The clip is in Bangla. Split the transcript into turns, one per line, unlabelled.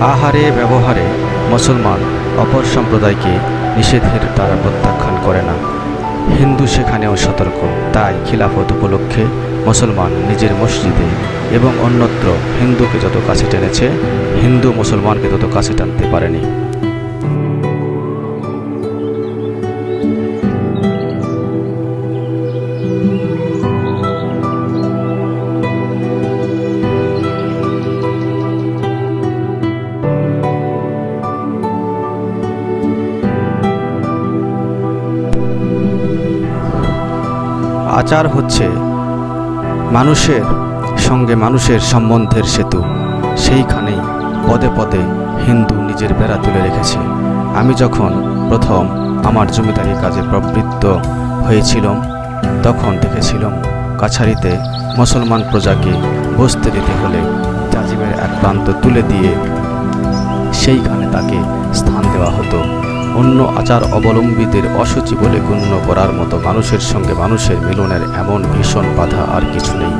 আহারে, ব্যবহারে মুসলমান অপর সম্প্রদায়কে নিষেধের দ্বারা প্রত্যাখ্যান করে না। হিন্দু সেখানেও সতর্ক, তাই খিলাফত উপলক্ষে মুসলমান নিজের মসজিদে এবং অন্যত্র হিন্দুকে যত কাছে টেনেছে, হিন্দু মুসলমানকে তত কাছে টানতে পারেনি। আচার হচ্ছে মানুষের সঙ্গে মানুষের সম্বন্ধের সেতু। সেইখানেই পদে পদে হিন্দু নিজের বেড়া তুলে রেখেছে। আমি যখন প্রথম আমার জমিদারি কাজে প্রবৃত্ত হয়েছিলাম, তখন দেখেছিলাম কাছারিতে মুসলমান প্রজাকে বসতে দিতে হলে জাজিমের এক প্রান্ত তুলে দিয়ে সেইখানে তাকে স্থান দেওয়া হতো। অন্য আচার অবলম্বীদের অসুচি বলে গণ্য করার মতো মানুষের সঙ্গে মানুষের মিলনের এমন ভীষণ বাধা আর কিছু নেই।